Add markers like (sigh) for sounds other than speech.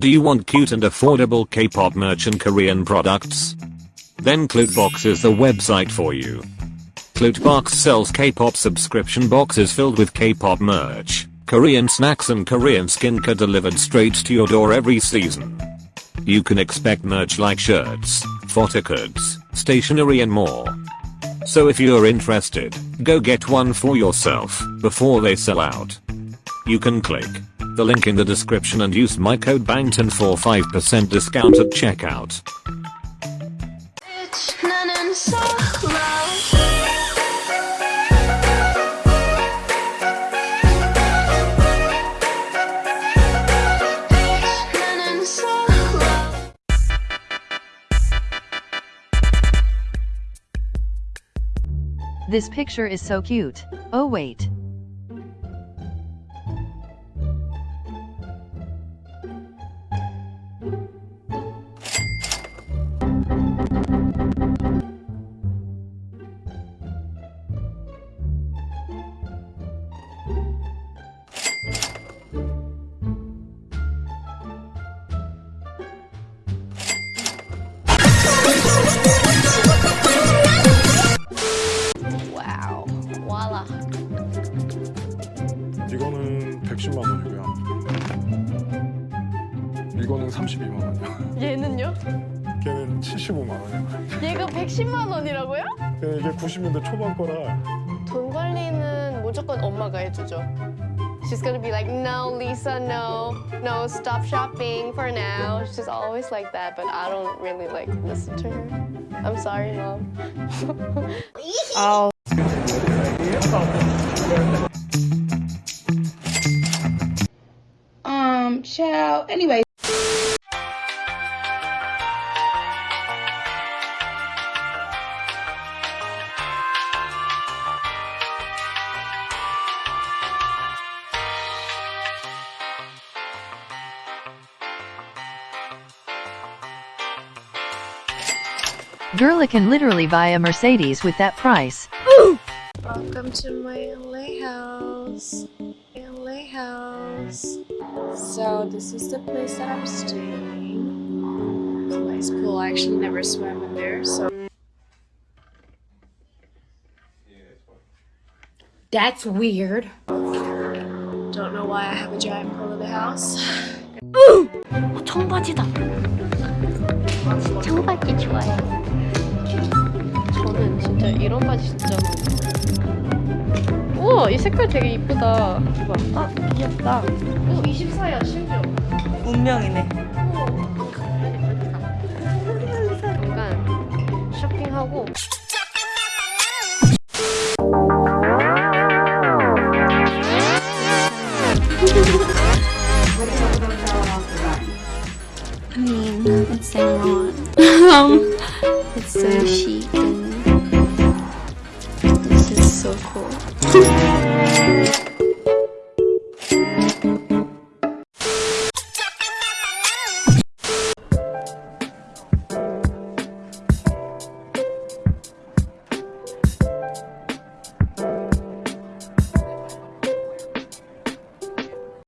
Do you want cute and affordable K-pop merch and Korean products? Then Clutebox is the website for you. Clutebox sells K-pop subscription boxes filled with K-pop merch, Korean snacks and Korean skincare delivered straight to your door every season. You can expect merch like shirts, photo cards, stationery and more. So if you're interested, go get one for yourself before they sell out. You can click the link in the description and use my code BANGTON for 5% discount at checkout. This picture is so cute. Oh wait. 와라. 이거는 110만 원이고요. 이거는 32만 원이요. 얘는요? 걔는 75만 원이요. 얘가 110만 원이라고요? 이게 90년대 초반 거라 돈 관리는 무조건 엄마가 해주죠. She's gonna be like, no, Lisa, no, no, stop shopping for now. She's always like that, but I don't really like listen to her. I'm sorry, mom. oh. Um, child. Anyway. Girl can literally buy a Mercedes with that price. Welcome to my LA house. LA house. So this is the place that I'm staying. It's a nice pool. I actually never swam in there, so That's weird. don't know why I have a giant pool in the house. (gasps) 청바지다. 청바지 좋아해. 저는 진짜 이런 바지 진짜 우와 이 색깔 되게 이쁘다 봐. 아 귀엽다 오 24야 심지어 운명이네. 잠깐 쇼핑하고 I mean, it's wrong. um, it's so chic and so cool. (laughs)